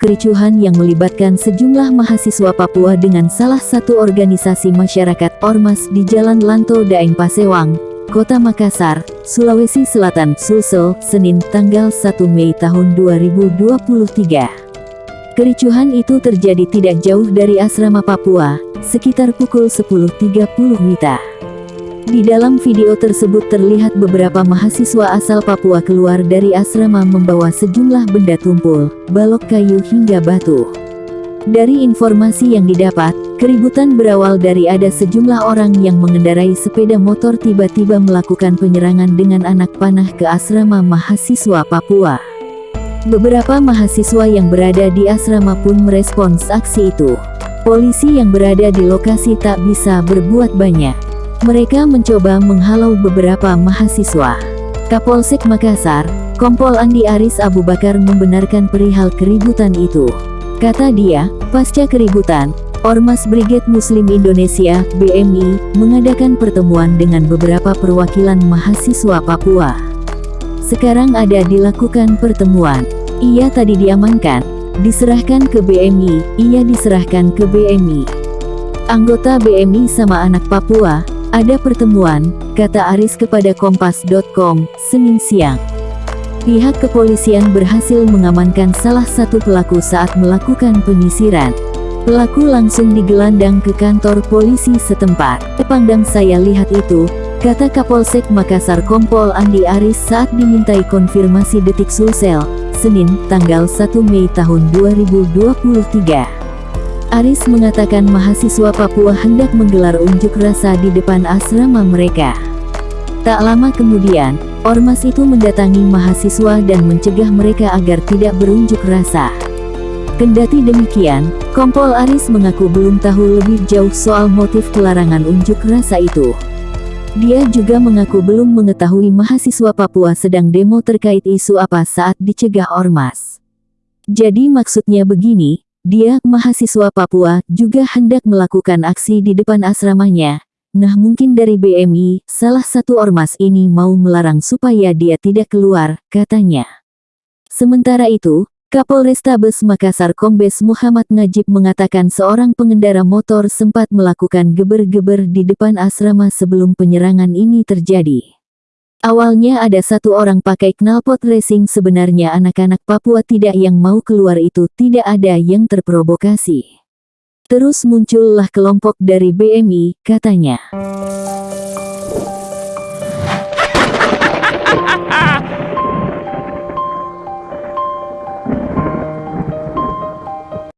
Kericuhan yang melibatkan sejumlah mahasiswa Papua dengan salah satu organisasi masyarakat Ormas di Jalan Lanto Daeng Pasewang, Kota Makassar, Sulawesi Selatan, Sulsel, Senin tanggal 1 Mei tahun 2023. Kericuhan itu terjadi tidak jauh dari asrama Papua, sekitar pukul 10.30 WITA. Di dalam video tersebut terlihat beberapa mahasiswa asal Papua keluar dari asrama membawa sejumlah benda tumpul, balok kayu hingga batu. Dari informasi yang didapat, keributan berawal dari ada sejumlah orang yang mengendarai sepeda motor tiba-tiba melakukan penyerangan dengan anak panah ke asrama mahasiswa Papua. Beberapa mahasiswa yang berada di asrama pun merespons aksi itu. Polisi yang berada di lokasi tak bisa berbuat banyak. Mereka mencoba menghalau beberapa mahasiswa. Kapolsek Makassar, Kompol Andi Aris Abu Bakar membenarkan perihal keributan itu. Kata dia, pasca keributan, Ormas Brigade Muslim Indonesia, BMI, mengadakan pertemuan dengan beberapa perwakilan mahasiswa Papua. Sekarang ada dilakukan pertemuan. Ia tadi diamankan, diserahkan ke BMI, ia diserahkan ke BMI. Anggota BMI sama anak Papua, ada pertemuan, kata Aris kepada Kompas.com, Senin siang. Pihak kepolisian berhasil mengamankan salah satu pelaku saat melakukan penyisiran. Pelaku langsung digelandang ke kantor polisi setempat. Tepandang saya lihat itu, kata Kapolsek Makassar Kompol Andi Aris saat dimintai konfirmasi detik Sulsel, Senin, tanggal 1 Mei tahun 2023. Aris mengatakan mahasiswa Papua hendak menggelar unjuk rasa di depan asrama mereka. Tak lama kemudian, ormas itu mendatangi mahasiswa dan mencegah mereka agar tidak berunjuk rasa. Kendati demikian, Kompol Aris mengaku belum tahu lebih jauh soal motif pelarangan unjuk rasa itu. Dia juga mengaku belum mengetahui mahasiswa Papua sedang demo terkait isu apa saat dicegah ormas. Jadi maksudnya begini, dia, mahasiswa Papua, juga hendak melakukan aksi di depan asramanya. Nah mungkin dari BMI, salah satu ormas ini mau melarang supaya dia tidak keluar, katanya. Sementara itu, Kapolrestabes Makassar Kombes Muhammad Najib mengatakan seorang pengendara motor sempat melakukan geber-geber di depan asrama sebelum penyerangan ini terjadi. Awalnya ada satu orang pakai knalpot racing sebenarnya anak-anak Papua tidak yang mau keluar itu tidak ada yang terprovokasi. Terus muncullah kelompok dari BMI, katanya.